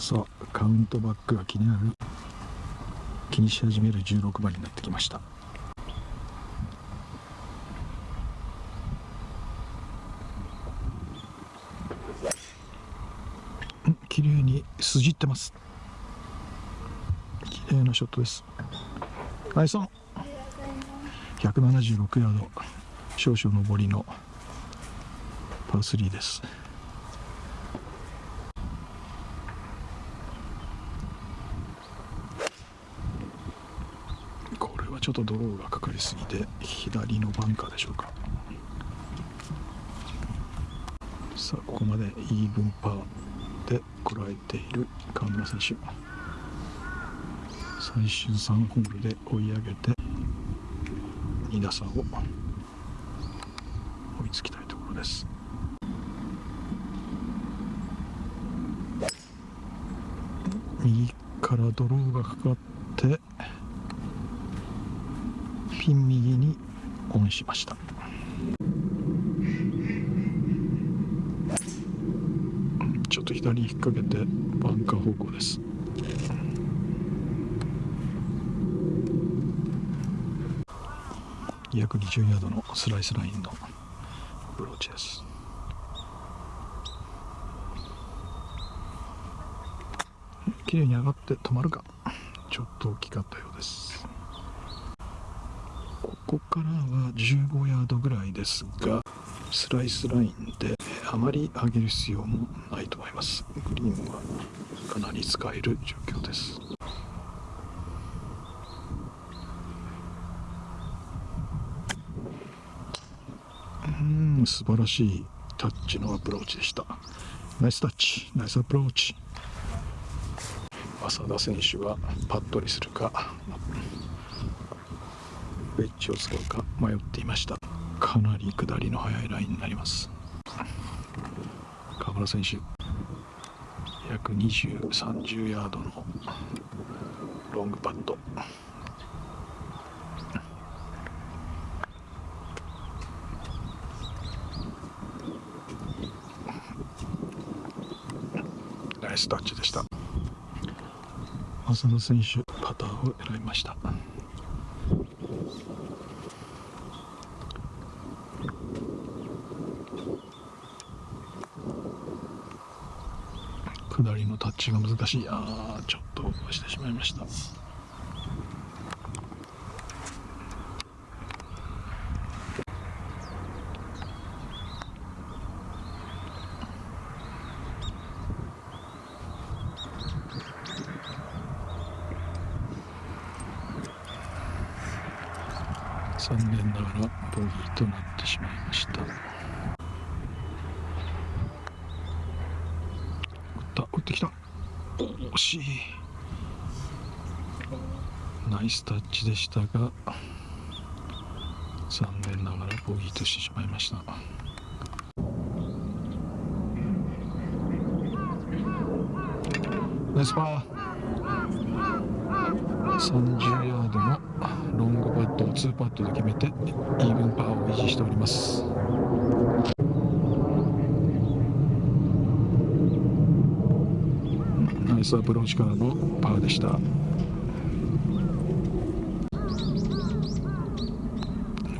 さあカウントバックが気になる。気にし始める16番になってきました。綺麗に筋ってます。綺麗なショットです。ナイスオン。176ヤード。少々上りのパー3ですこれはちょっとドローがかかりすぎて左のバンカーでしょうか。さあここまでイーブンパーでこらえている川村選手。最終3ホールで追い上げて2打差を追いつきたいところです。右からドローがかかってピン右にオンしました。ちょっと左に引っ掛けてバンカー方向です。220ヤードのスライスラインのアプローチです。綺麗に上がって止まるか。ちょっと大きかったようです。こからは15ヤードぐらいですがスライスラインであまり上げる必要もないと思います。グリーンはかなり使える状況です。うん素晴らしいタッチのアプローチでした。ナイスタッチ。ナイスアプローチ。浅田選手はパットにするか。ウェッジを使うか迷っていました。かなり下りの速いラインになります。河村選手約2030ヤードのロングパット。ナイスタッチでした。浅田選手パターを選びました。下りのタッチが難しいあーちょっとしてしまいました。残念ながらボギーとなってしまいました打ってきた。惜しい。ナイスタッチでしたが残念ながらボギーとしてしまいました。ナイスパー。30ヤードのロングパットを2パットで決めてイーブンパーを維持しております。ナイスアプローチからのパーでした。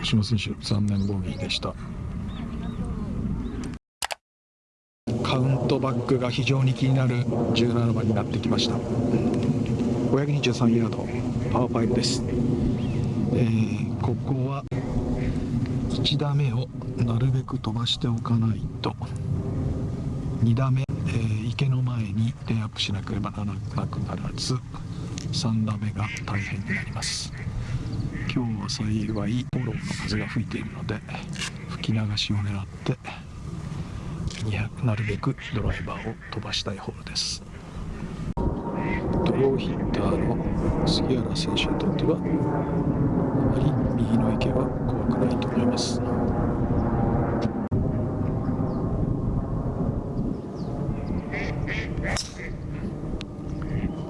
星野選手残念ボギーでした。カウントバックが非常に気になる17番になってきました。523ヤードパー5です、えー、ここは1打目をなるべく飛ばしておかないと。2打目、えー、池の前にレイアップしなければならなくならず3打目が大変になります。今日は幸いフォローの風が吹いているので吹き流しを狙ってなるべくドライバーを飛ばしたいホールです。ドローヒッターの杉原選手にとってはあまり右の池は怖くないと思います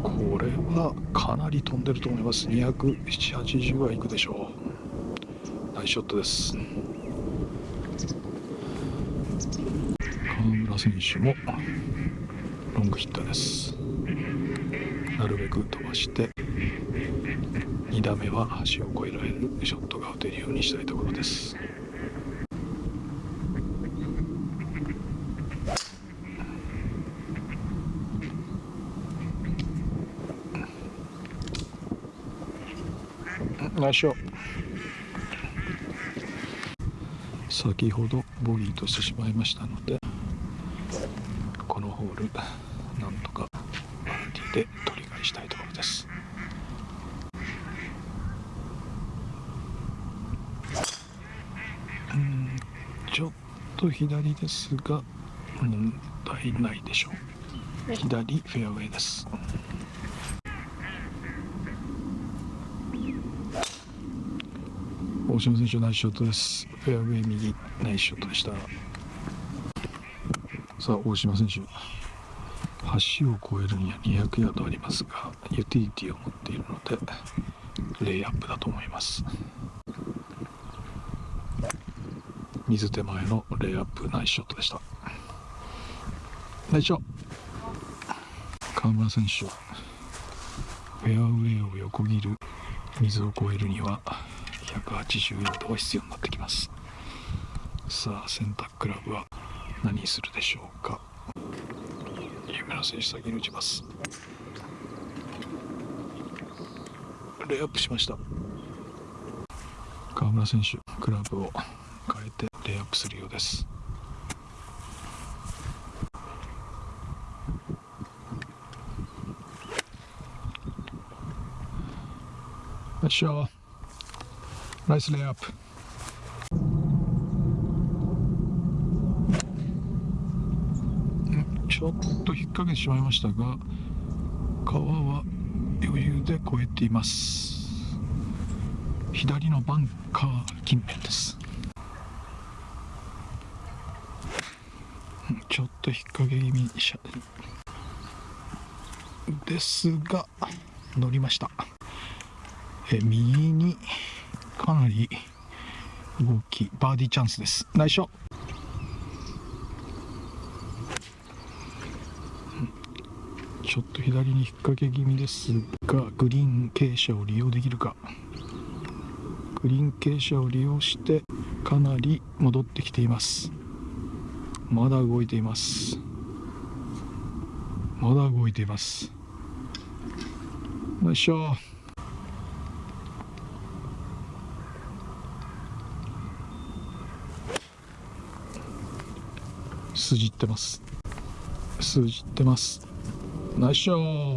これはかなり飛んでると思います。270はいくでしょう。ナイスショットです。川村選手もロングヒッターです。なるべく飛ばして2打目は橋を越えられるショットが打てるようにしたいところです。ナイスショット先ほどボギーとしてしまいましたのでこのホールなんとかバーディーで取り返したいところです。うんちょっと左ですが問題ないでしょう。左フェアウェイです。大島選手ナイスショットです。フェアウェイ右ナイスショットでした。さあ大島選手橋を越えるには200ヤードありますがユーティリティを持っているのでレイアップだと思います。水手前のレイアップナイスショットでした。ナイスショット。川村選手フェアウェイを横切る水を越えるには180ヤードが必要になってきます。さあ選択クラブは何するでしょうか？有名な選手先に打ちます。レイアップしました。川村選手クラブを変えてレイアップするようです。よっしゃナイスレイアップちょっと引っ掛けてしまいましたが川は余裕で越えています。左のバンカー近辺です。ちょっと引っ掛け気味ですが乗りました。え右にかなり動きバーディーチャンスです。ナイスショちょっと左に引っ掛け気味ですがグリーン傾斜を利用できるか。グリーン傾斜を利用してかなり戻ってきています。まだ動いています。まだ動いています。よいしょ筋ってます。筋ってます。ナイスショー。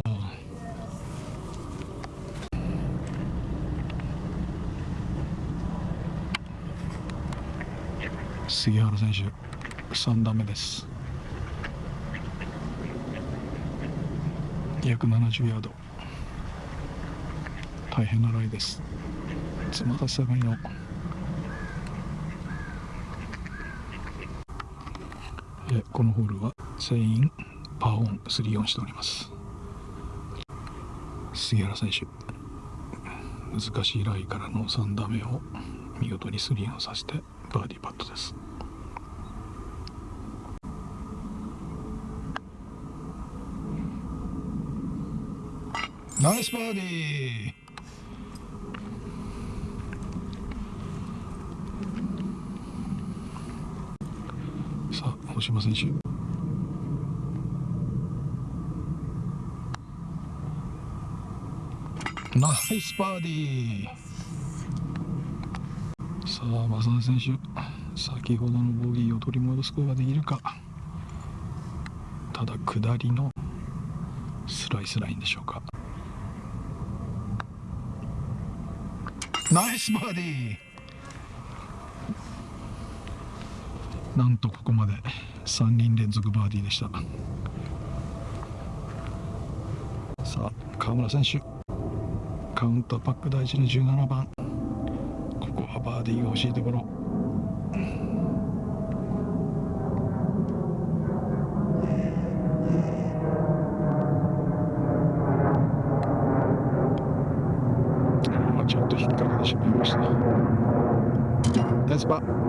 杉原選手3打目です。270ヤード。大変なライです。つまた下がりのこのホールは全員パーオン3オンしております。杉原選手難しいライからの3打目を見事に3オンさせてバーディーパットです。ナイスバーディー大島選手ナイスバーディー。さあ正田選手先ほどのボギーを取り戻すことができるか。ただ下りのスライスラインでしょうか。ナイスバーディー。なんとここまで。3人連続バーディーでした。さあ川村選手。カウンターパック大事な17番。ここはバーディーが欲しいところ。ちょっと引っ掛けてしまいました。ナイスバー。